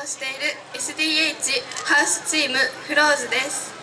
をしている SDH ハウスチームフローズです。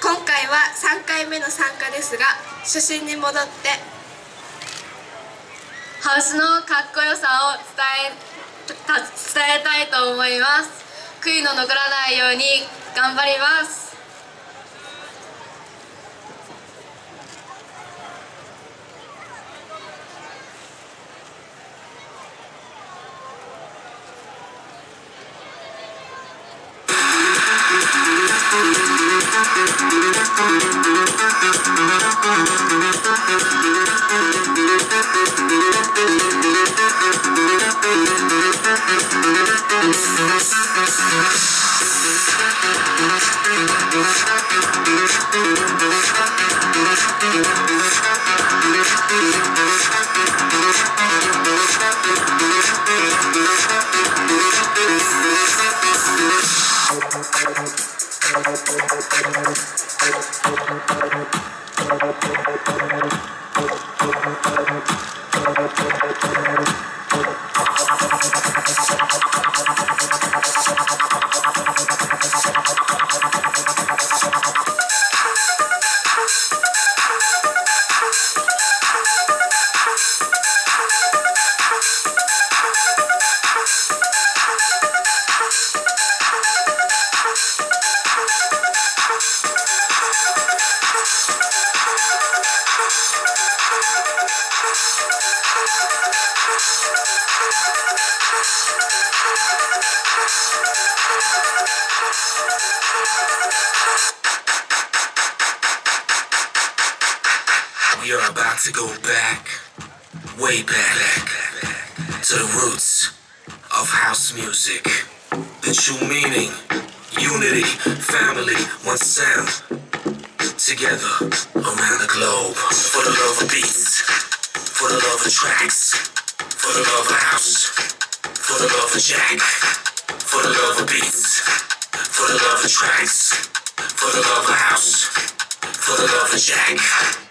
今回は3回目の参加ですが初心に戻ってハウスのかっこよさを伝え伝えたいと思います。悔いの残らないように頑張ります。We are about to go back, way back, to the roots of house music. The true meaning, unity, family, one sound. Together around the globe. For the love of beats, for the love of tracks, for the love of house, for the love of jack, for the love of beats, for the love of tracks, for the love of house, for the love of jack.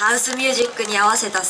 ハウスミュージックに合わせた